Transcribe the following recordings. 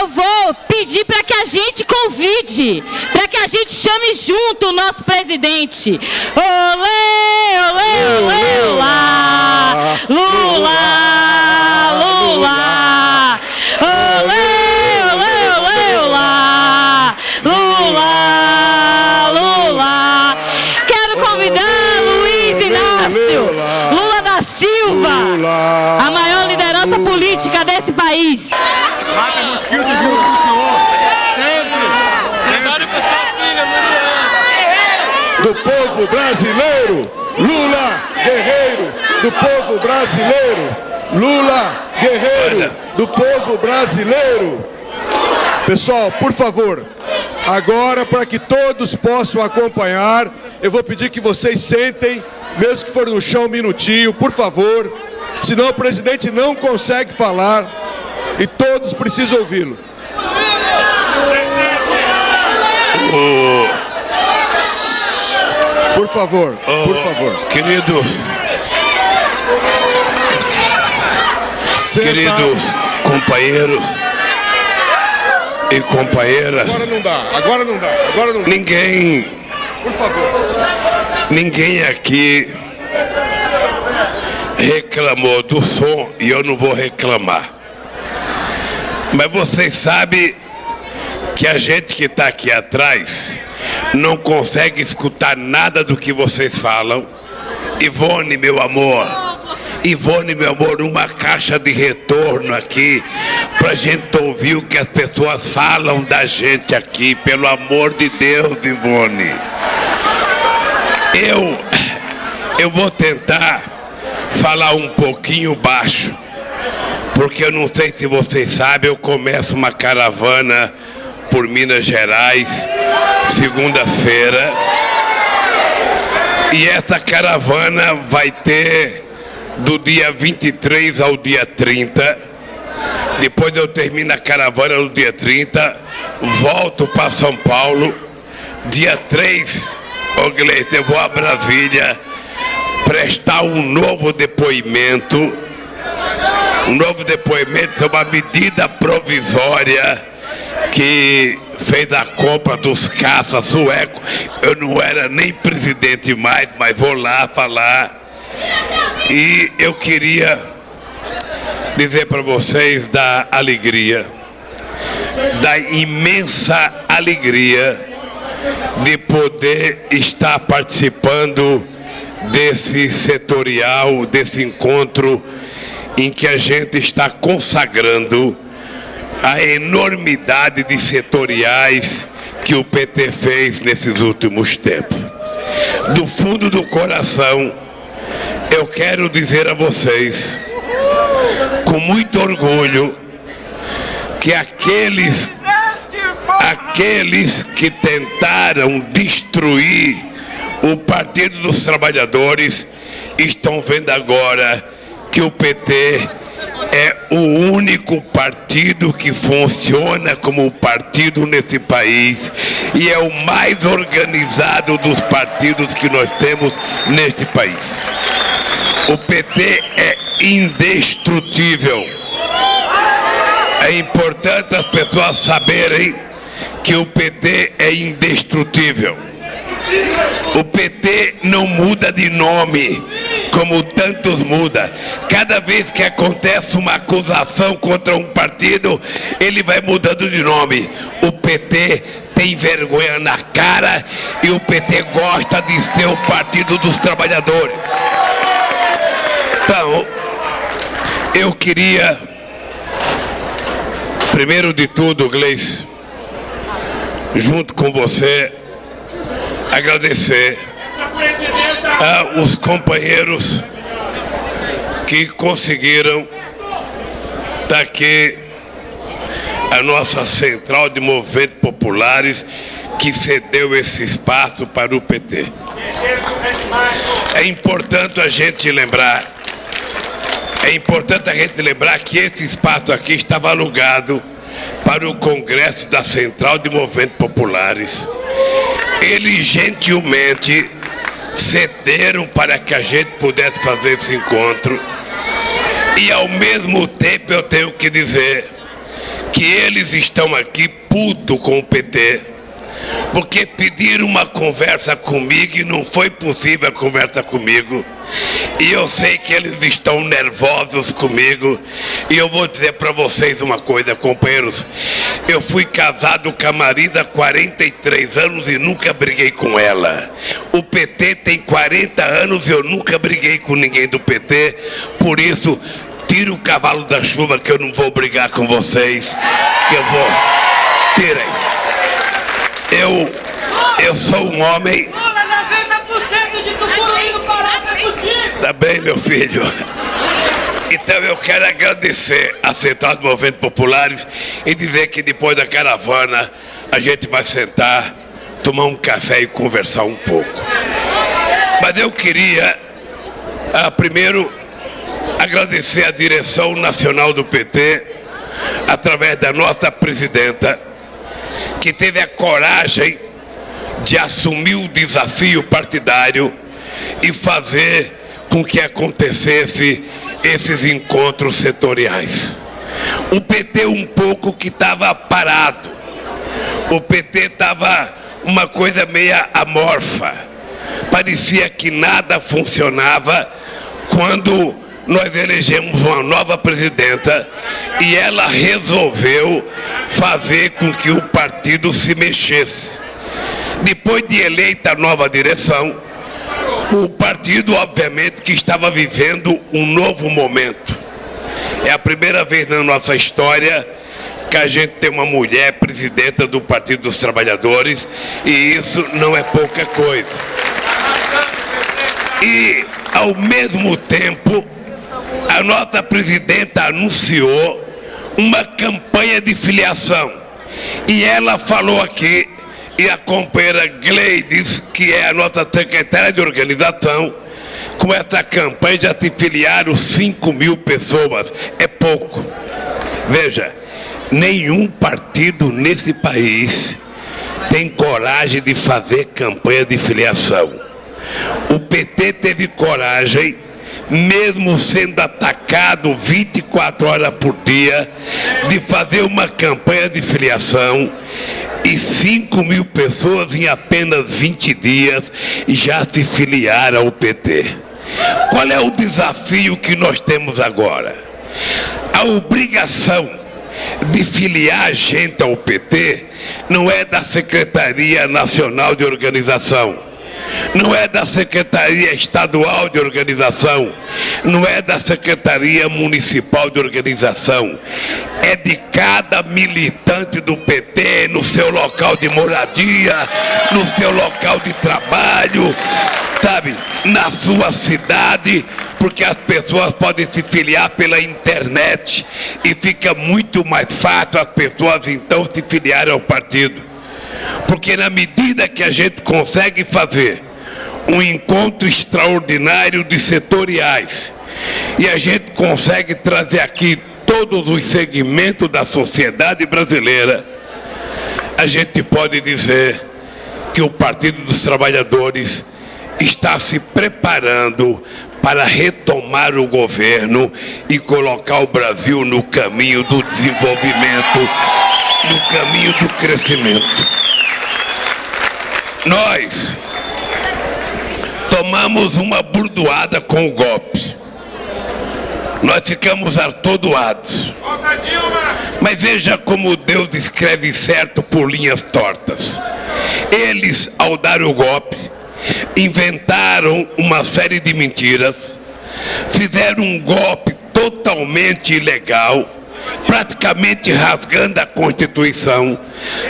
eu vou pedir para que a gente convide, para que a gente chame junto o nosso presidente. Olê, olê, olê, Lula! Lula! Lula! Olê, olê, olê, Lula! Lula! Lula! Quero convidar Luiz Inácio Lula da Silva, a maior liderança política desse país. Mata mosquito junto com o senhor. Sempre. Prepare para sua filha, Mariana. Do povo brasileiro, Lula guerreiro do povo brasileiro, Lula guerreiro do povo brasileiro. Pessoal, por favor, agora para que todos possam acompanhar, eu vou pedir que vocês sentem, mesmo que for no chão um minutinho, por favor, senão o presidente não consegue falar e todos precisam ouvi-lo. Por favor, por favor. Querido, Senta. queridos companheiros e companheiras, Agora não dá, agora não dá, agora não dá. ninguém, Por favor. ninguém aqui reclamou do som e eu não vou reclamar. Mas vocês sabem que a gente que está aqui atrás não consegue escutar nada do que vocês falam. Ivone, meu amor, Ivone, meu amor, uma caixa de retorno aqui pra gente ouvir o que as pessoas falam da gente aqui, pelo amor de Deus, Ivone. Eu, eu vou tentar falar um pouquinho baixo, porque eu não sei se vocês sabem, eu começo uma caravana por Minas Gerais, segunda-feira. E essa caravana vai ter do dia 23 ao dia 30. Depois eu termino a caravana no dia 30, volto para São Paulo. Dia 3, ô Gleice, eu vou a Brasília prestar um novo depoimento. Um novo depoimento sobre uma medida provisória que fez a compra dos caças suecos. Eu não era nem presidente mais, mas vou lá falar. E eu queria dizer para vocês da alegria, da imensa alegria de poder estar participando desse setorial, desse encontro em que a gente está consagrando a enormidade de setoriais que o PT fez nesses últimos tempos. Do fundo do coração, eu quero dizer a vocês, com muito orgulho, que aqueles, aqueles que tentaram destruir o Partido dos Trabalhadores estão vendo agora que o PT é o único partido que funciona como partido nesse país e é o mais organizado dos partidos que nós temos neste país. O PT é indestrutível. É importante as pessoas saberem que o PT é indestrutível. O PT não muda de nome, como tantos muda. Cada vez que acontece uma acusação contra um partido, ele vai mudando de nome. O PT tem vergonha na cara e o PT gosta de ser o partido dos trabalhadores. Então, eu queria, primeiro de tudo, Gleice, junto com você, agradecer aos companheiros que conseguiram estar aqui, a nossa central de movimentos populares, que cedeu esse espaço para o PT. É importante a gente lembrar, é importante a gente lembrar que esse espaço aqui estava alugado para o Congresso da Central de Movimentos Populares. Eles gentilmente cederam para que a gente pudesse fazer esse encontro. E ao mesmo tempo eu tenho que dizer que eles estão aqui puto com o PT, porque pediram uma conversa comigo e não foi possível a conversa comigo. E eu sei que eles estão nervosos comigo. E eu vou dizer para vocês uma coisa, companheiros. Eu fui casado com a Marisa há 43 anos e nunca briguei com ela. O PT tem 40 anos e eu nunca briguei com ninguém do PT. Por isso, tire o cavalo da chuva que eu não vou brigar com vocês. Que eu vou. Tirem. Eu, eu sou um homem. Lula, 90% de Tucuruí no Pará tá contigo! Tá bem, meu filho. Então eu quero agradecer a Central dos Movimentos Populares e dizer que depois da caravana a gente vai sentar, tomar um café e conversar um pouco. Mas eu queria, ah, primeiro, agradecer a direção nacional do PT, através da nossa presidenta, que teve a coragem de assumir o desafio partidário e fazer com que acontecesse esses encontros setoriais. O PT um pouco que estava parado. O PT estava uma coisa meia amorfa. Parecia que nada funcionava quando nós elegemos uma nova presidenta e ela resolveu fazer com que o partido se mexesse. Depois de eleita a nova direção, o partido, obviamente, que estava vivendo um novo momento. É a primeira vez na nossa história que a gente tem uma mulher presidenta do Partido dos Trabalhadores e isso não é pouca coisa. E, ao mesmo tempo, a nossa presidenta anunciou uma campanha de filiação. E ela falou aqui, e a companheira Gleides, que é a nossa secretária de organização, com essa campanha já se filiaram 5 mil pessoas. É pouco. Veja, nenhum partido nesse país tem coragem de fazer campanha de filiação. O PT teve coragem mesmo sendo atacado 24 horas por dia, de fazer uma campanha de filiação e 5 mil pessoas em apenas 20 dias já se filiaram ao PT. Qual é o desafio que nós temos agora? A obrigação de filiar gente ao PT não é da Secretaria Nacional de Organização não é da Secretaria Estadual de Organização, não é da Secretaria Municipal de Organização, é de cada militante do PT no seu local de moradia, no seu local de trabalho, sabe, na sua cidade, porque as pessoas podem se filiar pela internet e fica muito mais fácil as pessoas então se filiarem ao partido. Porque na medida que a gente consegue fazer um encontro extraordinário de setoriais e a gente consegue trazer aqui todos os segmentos da sociedade brasileira, a gente pode dizer que o Partido dos Trabalhadores está se preparando para retomar o governo e colocar o Brasil no caminho do desenvolvimento, no caminho do crescimento. Nós tomamos uma burdoada com o golpe. Nós ficamos atordoados. Mas veja como Deus escreve certo por linhas tortas. Eles, ao dar o golpe, inventaram uma série de mentiras, fizeram um golpe totalmente ilegal, praticamente rasgando a Constituição,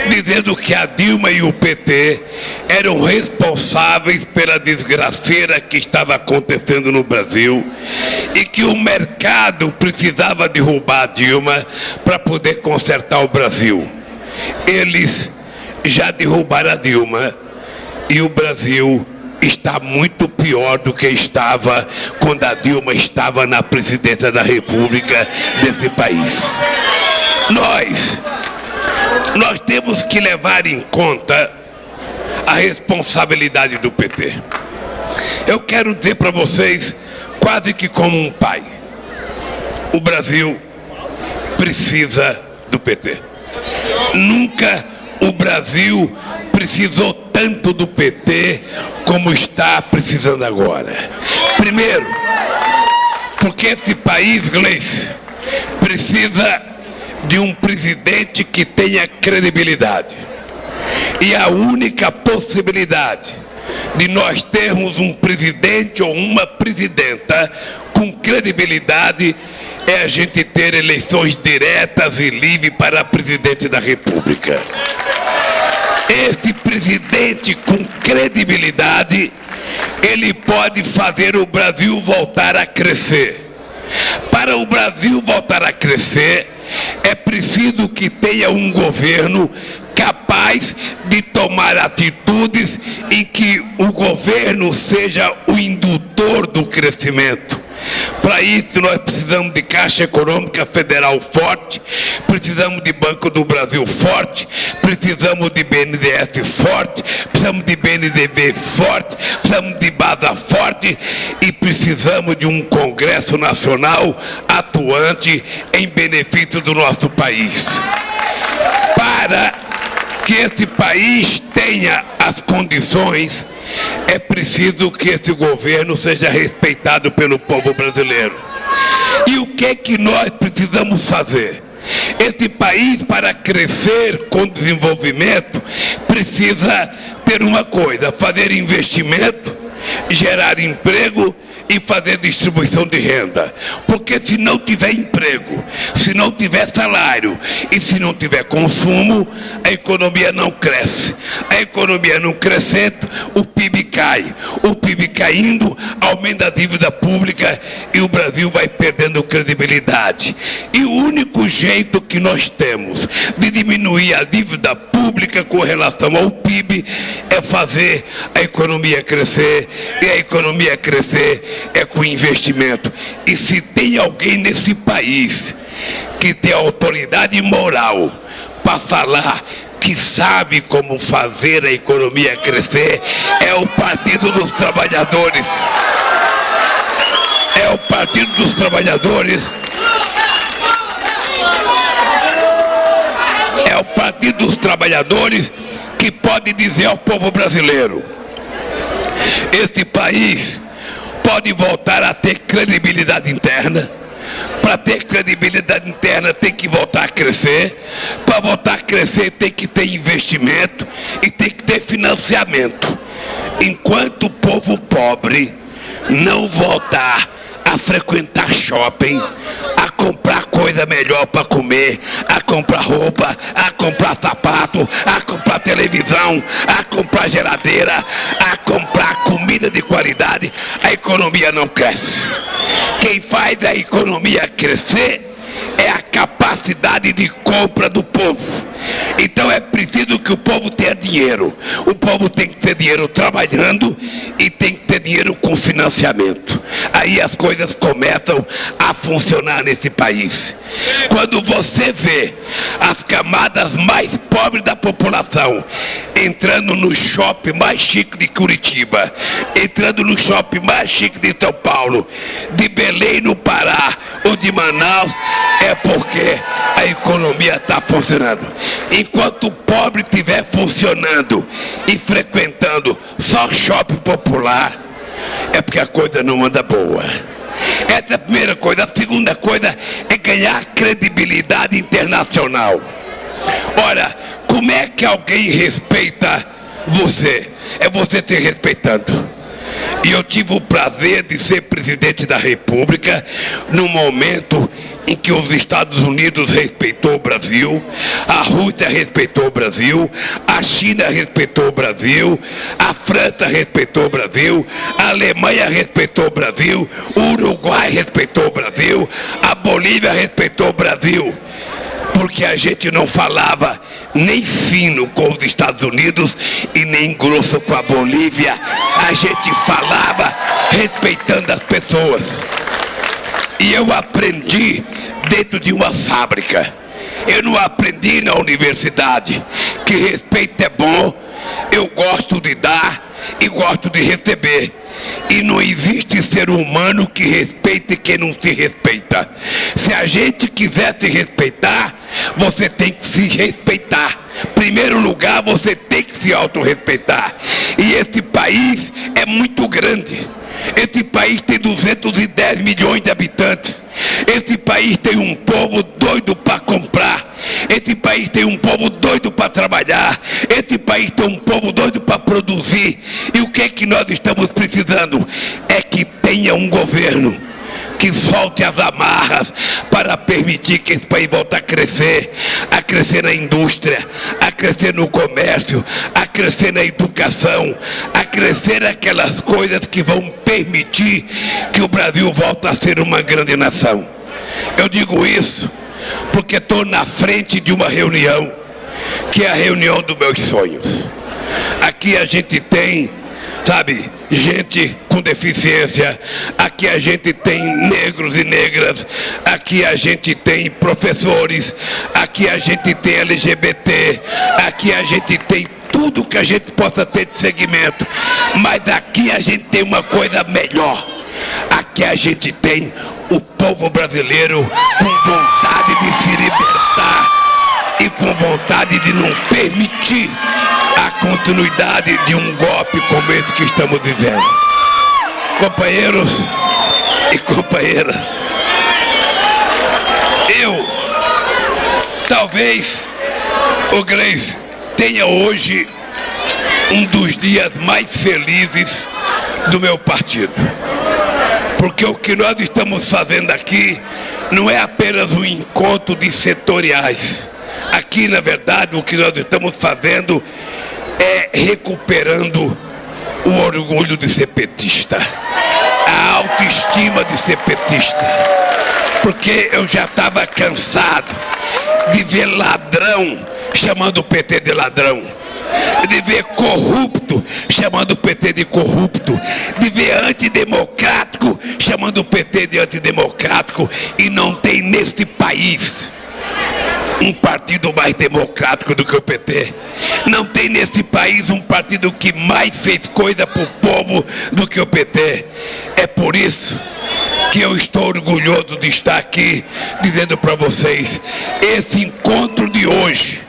dizendo que a Dilma e o PT eram responsáveis pela desgraceira que estava acontecendo no Brasil e que o mercado precisava derrubar a Dilma para poder consertar o Brasil. Eles já derrubaram a Dilma e o Brasil está muito pior do que estava quando a Dilma estava na presidência da República desse país. Nós, nós temos que levar em conta a responsabilidade do PT. Eu quero dizer para vocês, quase que como um pai, o Brasil precisa do PT. Nunca o Brasil precisou tanto do PT como está precisando agora. Primeiro, porque esse país, Gleice, precisa de um presidente que tenha credibilidade. E a única possibilidade de nós termos um presidente ou uma presidenta com credibilidade é a gente ter eleições diretas e livres para presidente da República. Esse presidente com credibilidade, ele pode fazer o Brasil voltar a crescer. Para o Brasil voltar a crescer, é preciso que tenha um governo capaz de tomar atitudes em que o governo seja o indutor do crescimento. Para isso, nós precisamos de Caixa Econômica Federal forte, precisamos de Banco do Brasil forte, precisamos de BNDES forte, precisamos de BNDB forte, precisamos de BASA forte e precisamos de um Congresso Nacional atuante em benefício do nosso país. Para que esse país tenha as condições é preciso que esse governo seja respeitado pelo povo brasileiro. E o que é que nós precisamos fazer? Esse país, para crescer com desenvolvimento, precisa ter uma coisa, fazer investimento, gerar emprego e fazer distribuição de renda. Porque se não tiver emprego, se não tiver salário e se não tiver consumo, a economia não cresce. A economia não crescendo, o PIB cai. O PIB caindo, aumenta a dívida pública e o Brasil vai perdendo credibilidade. E o único jeito que nós temos de diminuir a dívida pública com relação ao PIB é fazer a economia crescer e a economia crescer é com investimento. E se tem alguém nesse país que tem autoridade moral para falar que sabe como fazer a economia crescer, é o Partido dos Trabalhadores. É o Partido dos Trabalhadores. É o Partido dos Trabalhadores que pode dizer ao povo brasileiro: este país pode voltar a ter credibilidade interna. Para ter credibilidade interna tem que voltar a crescer. Para voltar a crescer tem que ter investimento e tem que ter financiamento. Enquanto o povo pobre não voltar a frequentar shopping, a comprar coisa melhor para comer, a comprar roupa, a comprar sapato, a comprar televisão, a comprar geladeira, a comprar comida de qualidade, a economia não cresce. Quem faz a economia crescer é a capacidade de compra do povo. Então é preciso que o povo tenha dinheiro. O povo tem que ter dinheiro trabalhando e tem que ter dinheiro com financiamento. Aí as coisas começam a funcionar nesse país. Quando você vê as camadas mais pobres da população entrando no shopping mais chique de Curitiba, entrando no shopping mais chique de São Paulo, de Belém no Pará ou de Manaus, é porque a economia está funcionando. Enquanto o pobre estiver funcionando e frequentando só shopping popular, é porque a coisa não anda boa. Essa é a primeira coisa. A segunda coisa é ganhar credibilidade internacional. Ora, como é que alguém respeita você? É você se respeitando. E eu tive o prazer de ser presidente da República no momento em que os Estados Unidos respeitou o Brasil, a Rússia respeitou o Brasil, a China respeitou o Brasil, a França respeitou o Brasil, a Alemanha respeitou o Brasil, o Uruguai respeitou o Brasil, a Bolívia respeitou o Brasil porque a gente não falava nem fino com os Estados Unidos e nem grosso com a Bolívia. A gente falava respeitando as pessoas. E eu aprendi dentro de uma fábrica. Eu não aprendi na universidade que respeito é bom, eu gosto de dar e gosto de receber. E não existe ser humano que respeite quem não se respeita. Se a gente quiser se respeitar, você tem que se respeitar. Primeiro lugar, você tem que se autorrespeitar. E esse país é muito grande. Esse país tem 210 milhões de habitantes. Esse país tem um povo doido para comprar. Esse país tem um povo doido para trabalhar. Esse país tem um povo doido para produzir. E o que é que nós estamos precisando? É que tenha um governo que solte as amarras para permitir que esse país volte a crescer, a crescer na indústria, a crescer no comércio, a crescer na educação, a crescer aquelas coisas que vão permitir que o Brasil volte a ser uma grande nação. Eu digo isso porque estou na frente de uma reunião, que é a reunião dos meus sonhos. Aqui a gente tem sabe, gente com deficiência, aqui a gente tem negros e negras, aqui a gente tem professores, aqui a gente tem LGBT, aqui a gente tem tudo que a gente possa ter de segmento, mas aqui a gente tem uma coisa melhor. Aqui a gente tem o povo brasileiro com vontade de se libertar e com vontade de não permitir continuidade de um golpe como esse que estamos vivendo. Companheiros e companheiras, eu, talvez, o Gleis, tenha hoje um dos dias mais felizes do meu partido. Porque o que nós estamos fazendo aqui não é apenas um encontro de setoriais Aqui, na verdade, o que nós estamos fazendo é recuperando o orgulho de ser petista, a autoestima de ser petista. Porque eu já estava cansado de ver ladrão chamando o PT de ladrão. De ver corrupto chamando o PT de corrupto, de ver antidemocrático chamando o PT de antidemocrático, e não tem nesse país um partido mais democrático do que o PT. Não tem nesse país um partido que mais fez coisa para o povo do que o PT. É por isso que eu estou orgulhoso de estar aqui dizendo para vocês: esse encontro de hoje,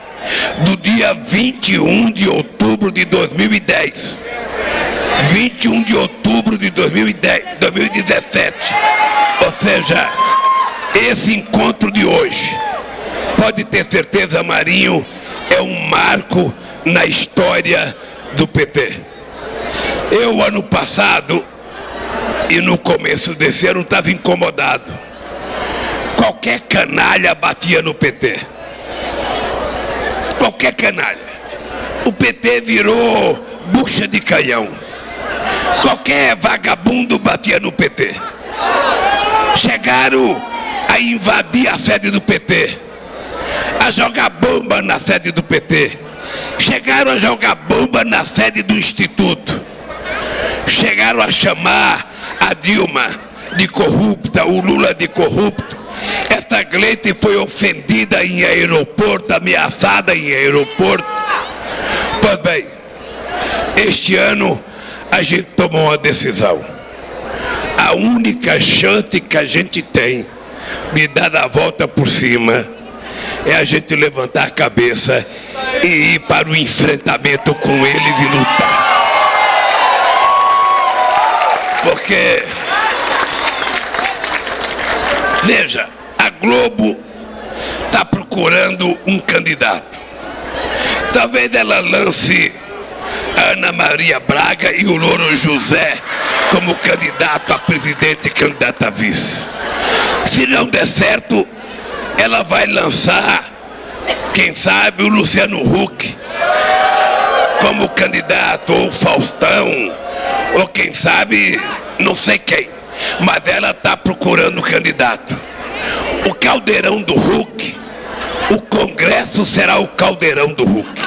do dia 21 de outubro de 2010. 21 de outubro de 2010, 2017. Ou seja, esse encontro de hoje pode ter certeza, Marinho é um marco na história do PT. Eu, ano passado, e no começo desse ano, estava incomodado. Qualquer canalha batia no PT. Qualquer canalha. O PT virou bucha de canhão. Qualquer vagabundo batia no PT. Chegaram a invadir a sede do PT a jogar bomba na sede do PT. Chegaram a jogar bomba na sede do Instituto. Chegaram a chamar a Dilma de corrupta, o Lula de corrupto. Essa Gleite foi ofendida em aeroporto, ameaçada em aeroporto. Pois bem, este ano a gente tomou uma decisão. A única chance que a gente tem de dar a volta por cima é a gente levantar a cabeça e ir para o enfrentamento com eles e lutar. Porque, veja, a Globo está procurando um candidato. Talvez ela lance Ana Maria Braga e o Louro José como candidato a presidente e candidato a vice. Se não der certo, ela vai lançar, quem sabe, o Luciano Huck como candidato, ou Faustão, ou quem sabe, não sei quem. Mas ela está procurando candidato. O caldeirão do Huck, o Congresso será o caldeirão do Huck.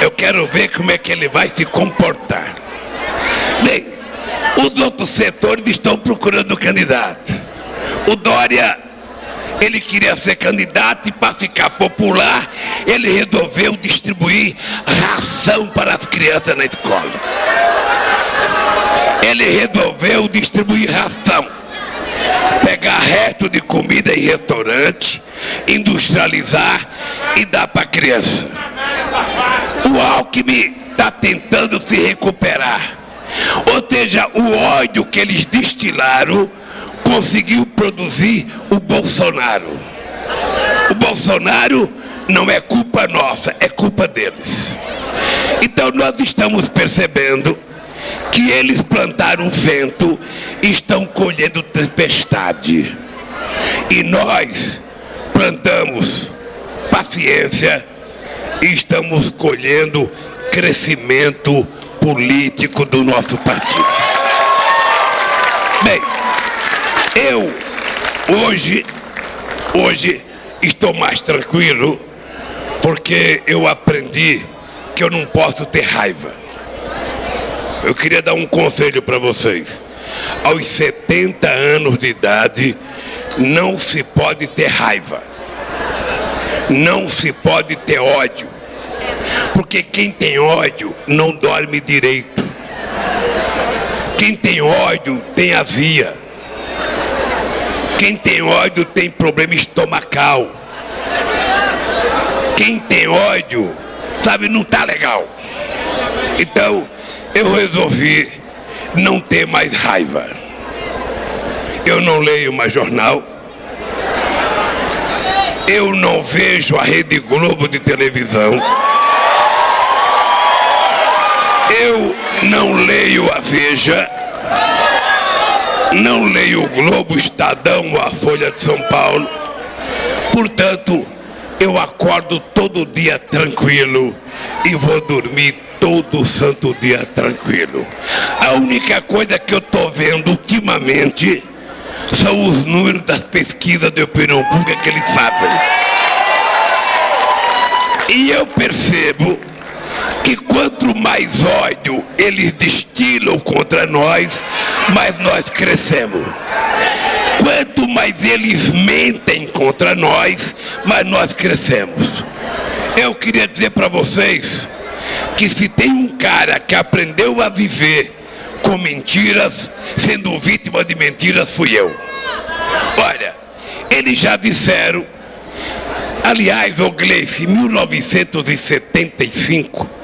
Eu quero ver como é que ele vai se comportar. Bem, os outros setores estão procurando candidato. O Dória ele queria ser candidato e para ficar popular, ele resolveu distribuir ração para as crianças na escola. Ele resolveu distribuir ração. Pegar resto de comida em restaurante, industrializar e dar para criança. O Alckmin está tentando se recuperar. Ou seja, o ódio que eles destilaram conseguiu produzir o Bolsonaro. O Bolsonaro não é culpa nossa, é culpa deles. Então nós estamos percebendo que eles plantaram vento e estão colhendo tempestade. E nós plantamos paciência e estamos colhendo crescimento político do nosso partido. Bem, eu hoje, hoje estou mais tranquilo porque eu aprendi que eu não posso ter raiva. Eu queria dar um conselho para vocês. Aos 70 anos de idade, não se pode ter raiva. Não se pode ter ódio. Porque quem tem ódio não dorme direito. Quem tem ódio tem azia. Quem tem ódio tem problema estomacal. Quem tem ódio, sabe, não tá legal. Então, eu resolvi não ter mais raiva. Eu não leio mais jornal. Eu não vejo a Rede Globo de televisão. Eu não leio a Veja. Não leio o Globo, Estadão ou a Folha de São Paulo. Portanto, eu acordo todo dia tranquilo e vou dormir todo santo dia tranquilo. A única coisa que eu estou vendo ultimamente são os números das pesquisas de opinião pública que eles fazem. E eu percebo que quanto mais ódio eles destilam contra nós, mais nós crescemos. Quanto mais eles mentem contra nós, mais nós crescemos. Eu queria dizer para vocês que se tem um cara que aprendeu a viver com mentiras, sendo vítima de mentiras, fui eu. Olha, eles já disseram, aliás, o Gleice, em 1975,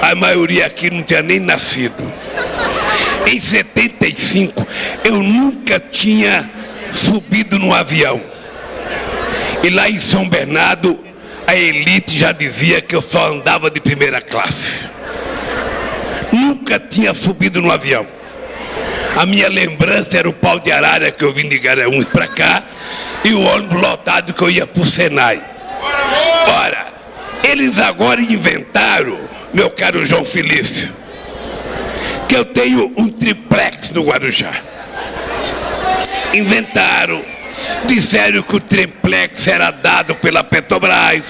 a maioria aqui não tinha nem nascido. Em 75, eu nunca tinha subido no avião. E lá em São Bernardo, a elite já dizia que eu só andava de primeira classe. Nunca tinha subido no avião. A minha lembrança era o pau de arara que eu vim de Garanhuns para cá e o ônibus lotado que eu ia para o Senai. Ora, eles agora inventaram, meu caro João Felício, que eu tenho um triplex no Guarujá. Inventaram Disseram que o triplex era dado pela Petrobras.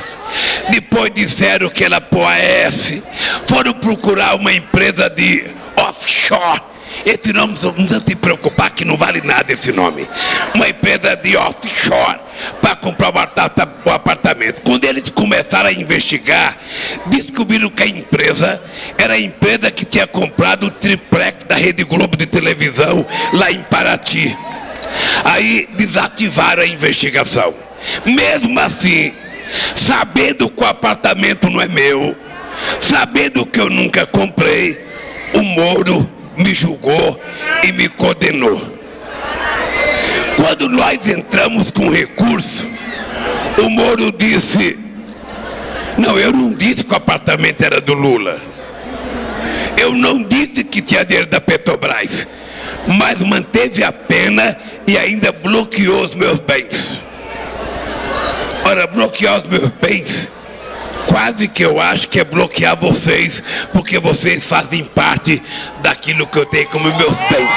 Depois disseram que era Poaes. Foram procurar uma empresa de offshore. Esse nome não precisa se preocupar que não vale nada esse nome. Uma empresa de offshore para comprar o apartamento. Quando eles começaram a investigar, descobriram que a empresa era a empresa que tinha comprado o triplex da Rede Globo de televisão lá em Paraty. Aí desativaram a investigação. Mesmo assim, sabendo que o apartamento não é meu, sabendo que eu nunca comprei, o Moro me julgou e me condenou. Quando nós entramos com recurso, o Moro disse: Não, eu não disse que o apartamento era do Lula. Eu não disse que tinha dinheiro da Petrobras mas manteve a pena e ainda bloqueou os meus bens. Ora, bloquear os meus bens, quase que eu acho que é bloquear vocês, porque vocês fazem parte daquilo que eu tenho como meus bens.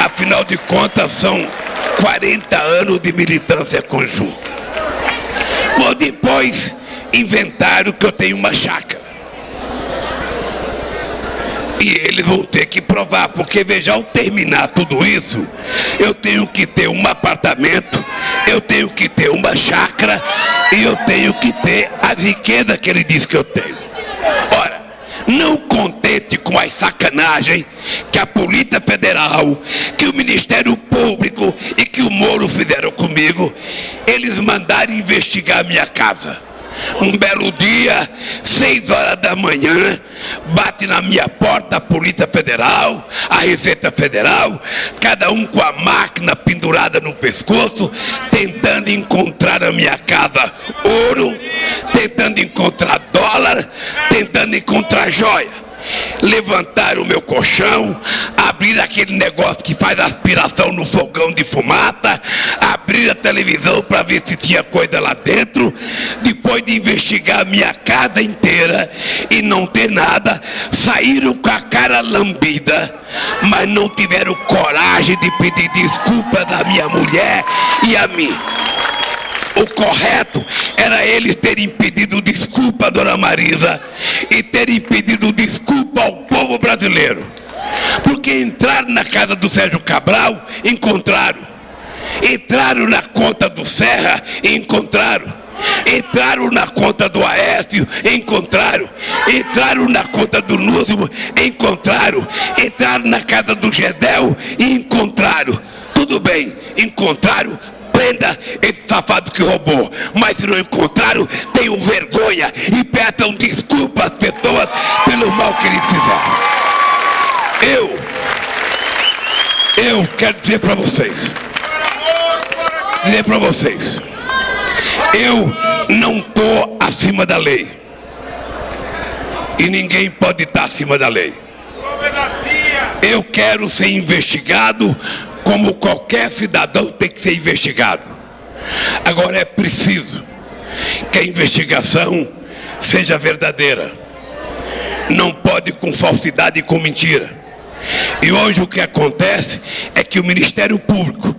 Afinal de contas, são 40 anos de militância conjunta. Bom, depois inventaram que eu tenho uma chácara. E eles vão ter que provar, porque veja, ao terminar tudo isso, eu tenho que ter um apartamento, eu tenho que ter uma chácara e eu tenho que ter a riqueza que ele diz que eu tenho. Ora, não contente com as sacanagens que a Polícia Federal, que o Ministério Público e que o Moro fizeram comigo, eles mandaram investigar minha casa. Um belo dia, seis horas da manhã, bate na minha porta a Polícia Federal, a Receita Federal, cada um com a máquina pendurada no pescoço, tentando encontrar na minha casa ouro, tentando encontrar dólar, tentando encontrar joia levantaram o meu colchão, abriram aquele negócio que faz aspiração no fogão de fumaça, abriram a televisão para ver se tinha coisa lá dentro, depois de investigar a minha casa inteira e não ter nada, saíram com a cara lambida, mas não tiveram coragem de pedir desculpas à minha mulher e a mim. O correto era eles terem pedido desculpa a Dona Marisa e terem pedido desculpa ao povo brasileiro. Porque entraram na casa do Sérgio Cabral, encontraram. Entraram na conta do Serra e encontraram. Entraram na conta do Aécio, encontraram. Entraram na conta do Lúcio, encontraram. Entraram na casa do Gedel e encontraram. Tudo bem, encontraram, prenda esse safado que roubou. Mas se não encontraram, tenham vergonha e peçam desculpa às pessoas pelo mal que eles fizeram. Eu, eu quero dizer para vocês, dizer para vocês, eu não estou acima da lei. E ninguém pode estar acima da lei. Eu quero ser investigado como qualquer cidadão tem que ser investigado. Agora é preciso que a investigação seja verdadeira. Não pode com falsidade e com mentira. E hoje o que acontece é que o Ministério Público,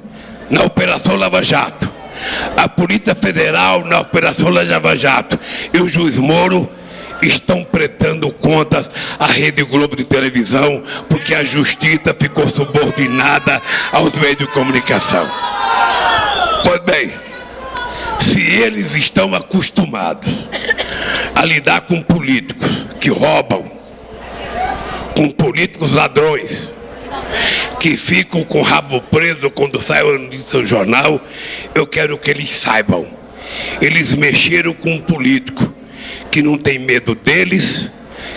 na Operação Lava Jato, a Polícia Federal na Operação Lava Jato e o juiz Moro estão prestando contas à Rede Globo de televisão porque a justiça ficou subordinada aos meios de comunicação. Pois bem, se eles estão acostumados a lidar com políticos que roubam, com políticos ladrões, que ficam com o rabo preso quando sai o notícia jornal, eu quero que eles saibam. Eles mexeram com um político que não tem medo deles,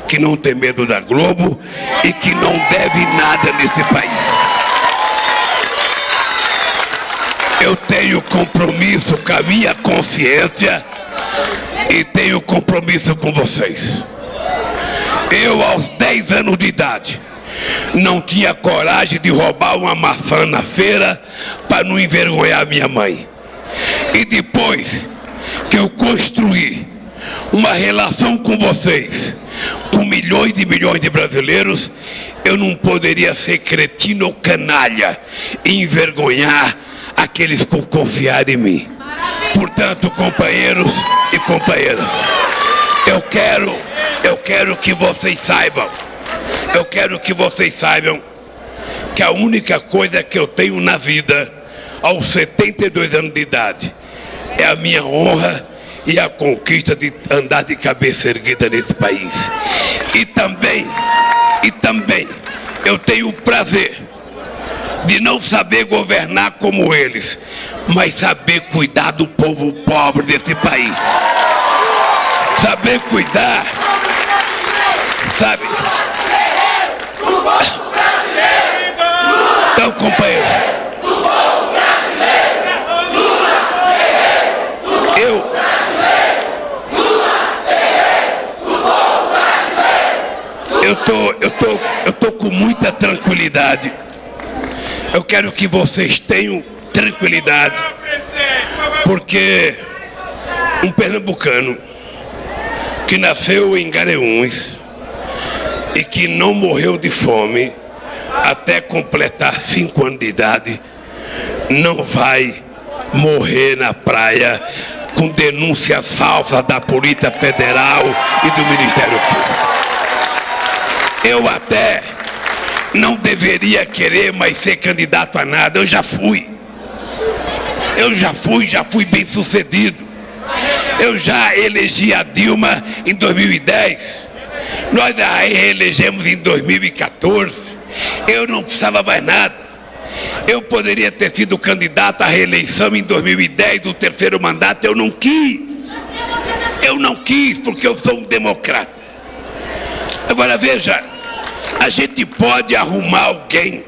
que não tem medo da Globo e que não deve nada nesse país. Eu tenho compromisso com a minha consciência e tenho compromisso com vocês. Eu, aos 10 anos de idade, não tinha coragem de roubar uma maçã na feira para não envergonhar minha mãe. E depois que eu construí uma relação com vocês, com milhões e milhões de brasileiros, eu não poderia ser cretino ou canalha e envergonhar aqueles que confiaram em mim. Portanto, companheiros e companheiras, eu quero, eu quero que vocês saibam, eu quero que vocês saibam que a única coisa que eu tenho na vida, aos 72 anos de idade, é a minha honra e a conquista de andar de cabeça erguida nesse país. E também, e também, eu tenho o prazer de não saber governar como eles, mas saber cuidar do povo pobre desse país. Saber cuidar, sabe? Então, companheiro, eu eu tô, eu tô, eu tô com muita tranquilidade. Eu quero que vocês tenham tranquilidade, porque um pernambucano que nasceu em Gareúns e que não morreu de fome até completar cinco anos de idade, não vai morrer na praia com denúncias falsas da Polícia Federal e do Ministério Público. Eu até não deveria querer mais ser candidato a nada, eu já fui. Eu já fui, já fui bem sucedido. Eu já elegi a Dilma em 2010. Nós a reelegemos em 2014. Eu não precisava mais nada. Eu poderia ter sido candidato à reeleição em 2010, do terceiro mandato, eu não quis. Eu não quis porque eu sou um democrata. Agora veja, a gente pode arrumar alguém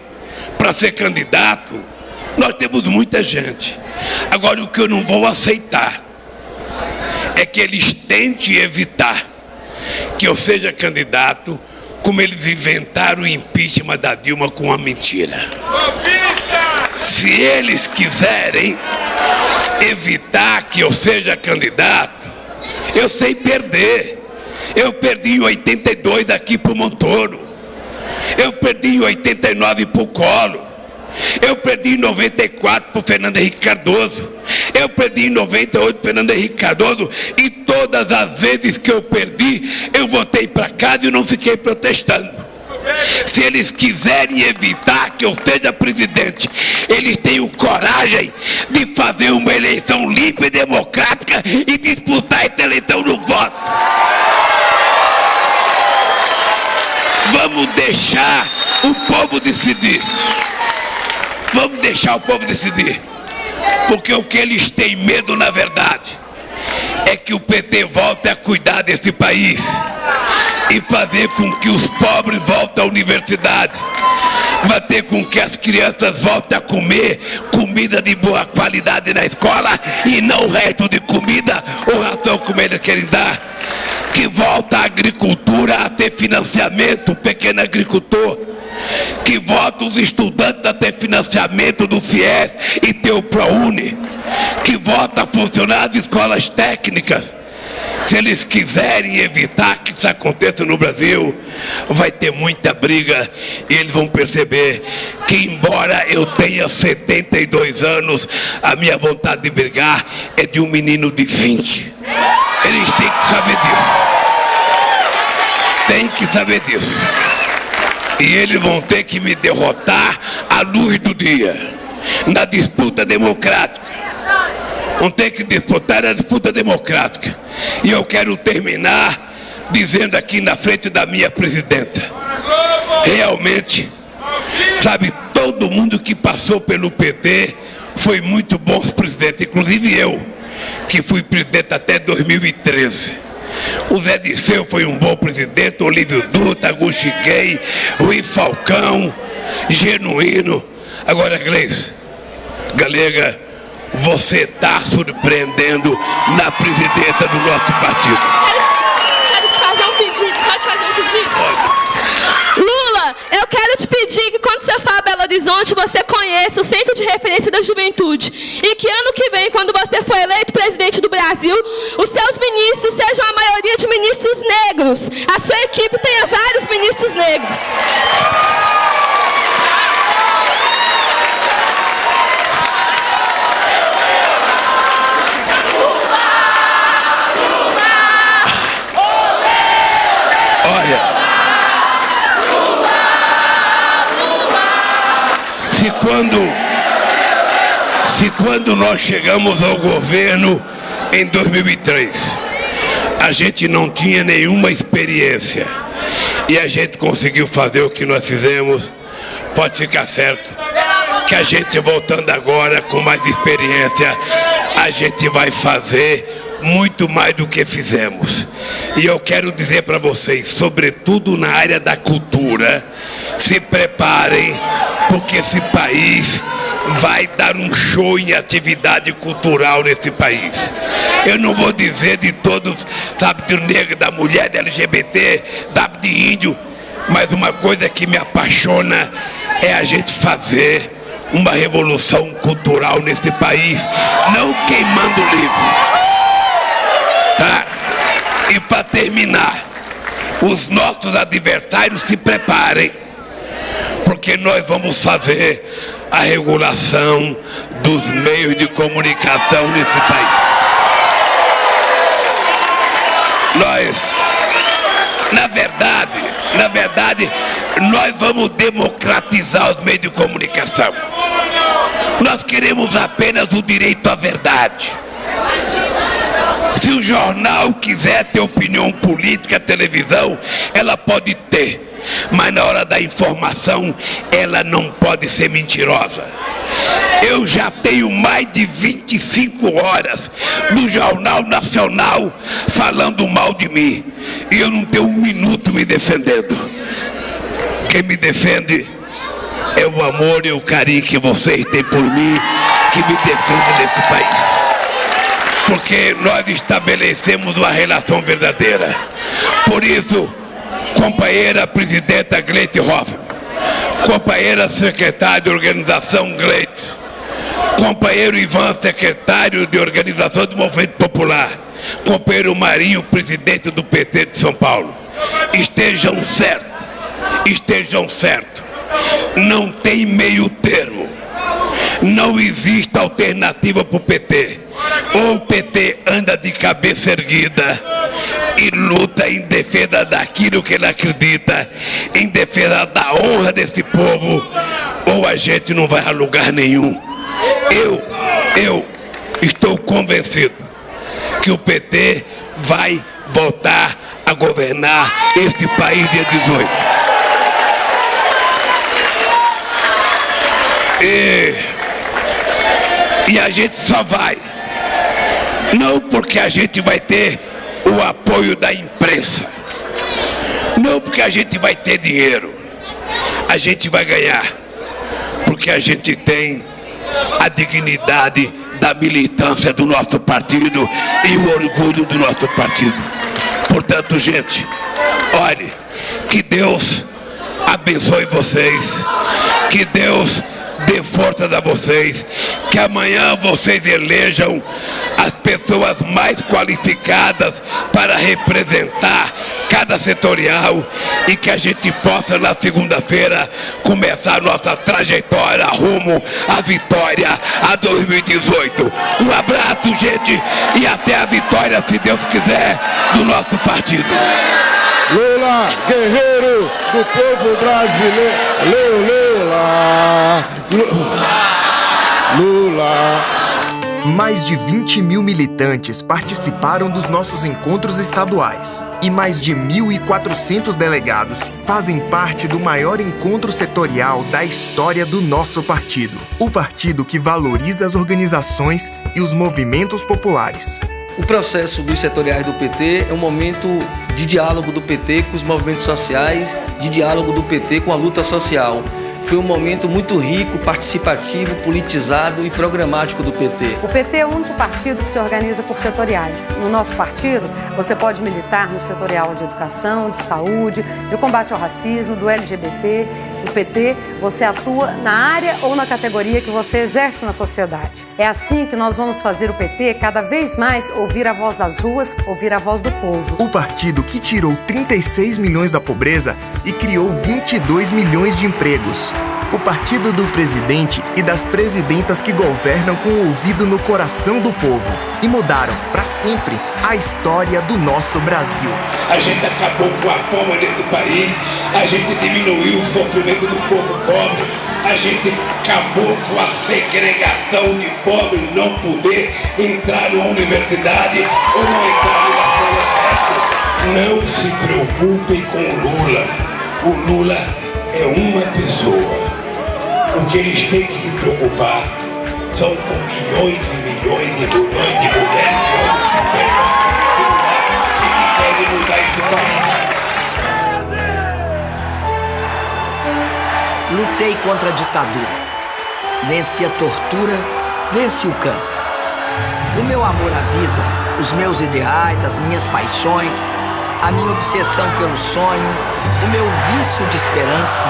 para ser candidato. Nós temos muita gente. Agora o que eu não vou aceitar é que eles tentem evitar que eu seja candidato como eles inventaram o impeachment da Dilma com uma mentira. Se eles quiserem evitar que eu seja candidato, eu sei perder. Eu perdi em 82 aqui para o Montoro. Eu perdi em 89 para o Colo. Eu perdi em 94 para o Fernando Henrique Cardoso. Eu perdi em 98 para o Fernando Henrique Cardoso. E todas as vezes que eu perdi, eu voltei para casa e não fiquei protestando. Se eles quiserem evitar que eu seja presidente, eles tenham coragem de fazer uma eleição limpa e democrática e disputar essa eleição no voto. Vamos deixar o povo decidir. Vamos deixar o povo decidir. Porque o que eles têm medo, na verdade, é que o PT volte a cuidar desse país e fazer com que os pobres voltem à universidade. Fazer com que as crianças voltem a comer comida de boa qualidade na escola e não o resto de comida ou ração como eles querem dar. Que volta a agricultura a ter financiamento, pequeno agricultor que vota os estudantes a ter financiamento do FIES e ter o ProUni, que vota funcionar de escolas técnicas. Se eles quiserem evitar que isso aconteça no Brasil, vai ter muita briga e eles vão perceber que, embora eu tenha 72 anos, a minha vontade de brigar é de um menino de 20. Eles têm que saber disso. Tem que saber disso. E eles vão ter que me derrotar à luz do dia, na disputa democrática. Vão ter que disputar a disputa democrática. E eu quero terminar dizendo aqui na frente da minha presidenta. Realmente, sabe, todo mundo que passou pelo PT foi muito bom presidente, inclusive eu, que fui presidente até 2013. O Zé Disseu foi um bom presidente, Olívio Dutra, Agustin Gay, Rui Falcão, genuíno. Agora, Gleice, Galega, você está surpreendendo na presidenta do nosso partido. Quero te fazer um pedido. Pode fazer um pedido? Pode. Eu quero te pedir que quando você for a Belo Horizonte, você conheça o Centro de Referência da Juventude. E que ano que vem, quando você for eleito presidente do Brasil, os seus ministros sejam a maioria de ministros negros. A sua equipe tenha vários ministros negros. Olha. Se quando, se quando nós chegamos ao governo em 2003, a gente não tinha nenhuma experiência e a gente conseguiu fazer o que nós fizemos, pode ficar certo que a gente voltando agora com mais experiência, a gente vai fazer muito mais do que fizemos. E eu quero dizer para vocês, sobretudo na área da cultura, se preparem, porque esse país vai dar um show em atividade cultural nesse país. Eu não vou dizer de todos, sabe, do negro, da mulher, da LGBT, da de índio, mas uma coisa que me apaixona é a gente fazer uma revolução cultural nesse país, não queimando o livro. Tá? E para terminar, os nossos adversários se preparem, porque nós vamos fazer a regulação dos meios de comunicação nesse país. Nós, na verdade, na verdade, nós vamos democratizar os meios de comunicação. Nós queremos apenas o direito à verdade. Se o jornal quiser ter opinião política, televisão, ela pode ter. Mas na hora da informação, ela não pode ser mentirosa. Eu já tenho mais de 25 horas do Jornal Nacional falando mal de mim. E eu não tenho um minuto me defendendo. Quem me defende é o amor e o carinho que vocês têm por mim, que me defende nesse país. Porque nós estabelecemos uma relação verdadeira. Por isso, companheira presidenta Gleite Hoffmann, companheira secretária de organização Gleite, companheiro Ivan, secretário de organização do Movimento Popular, companheiro Marinho, presidente do PT de São Paulo, estejam certos, estejam certos, não tem meio termo, não existe alternativa para o PT, ou o PT anda de cabeça erguida, e luta em defesa daquilo que ele acredita, em defesa da honra desse povo, ou a gente não vai a lugar nenhum. Eu, eu estou convencido que o PT vai voltar a governar esse país dia 18. E, e a gente só vai, não porque a gente vai ter o apoio da imprensa. Não porque a gente vai ter dinheiro, a gente vai ganhar, porque a gente tem a dignidade da militância do nosso partido e o orgulho do nosso partido. Portanto, gente, olhe, que Deus abençoe vocês, que Deus dê forças a vocês, que amanhã vocês elejam as pessoas mais qualificadas para representar cada setorial e que a gente possa na segunda-feira começar nossa trajetória rumo à vitória a 2018. Um abraço, gente, e até a vitória, se Deus quiser, do nosso partido. Lula, guerreiro do povo brasileiro. Lula. Lula. Mais de 20 mil militantes participaram dos nossos encontros estaduais e mais de 1.400 delegados fazem parte do maior encontro setorial da história do nosso partido. O partido que valoriza as organizações e os movimentos populares. O processo dos setoriais do PT é um momento de diálogo do PT com os movimentos sociais, de diálogo do PT com a luta social. Foi um momento muito rico, participativo, politizado e programático do PT. O PT é o único partido que se organiza por setoriais. No nosso partido, você pode militar no setorial de educação, de saúde, de combate ao racismo, do LGBT. No PT, você atua na área ou na categoria que você exerce na sociedade. É assim que nós vamos fazer o PT cada vez mais ouvir a voz das ruas, ouvir a voz do povo. O partido que tirou 36 milhões da pobreza e criou 22 milhões de empregos o partido do presidente e das presidentas que governam com o ouvido no coração do povo e mudaram para sempre a história do nosso Brasil. A gente acabou com a fome desse país, a gente diminuiu o sofrimento do povo pobre, a gente acabou com a segregação de pobre não poder entrar numa universidade ou não entrar numa. Não se preocupem com Lula. O Lula é uma pessoa. O que eles têm que se preocupar são com milhões e milhões e milhões de mulheres que que querem mudar esse país. Lutei contra a ditadura. Venci a tortura, venci o câncer. O meu amor à vida, os meus ideais, as minhas paixões, a minha obsessão pelo sonho, o meu vício de esperança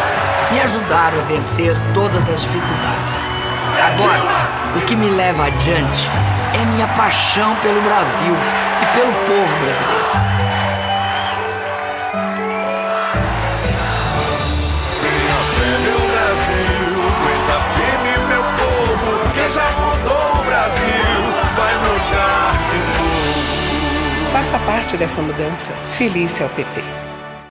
me ajudaram a vencer todas as dificuldades. Agora, o que me leva adiante é minha paixão pelo Brasil e pelo povo brasileiro. Parte dessa mudança. Feliz é o PT.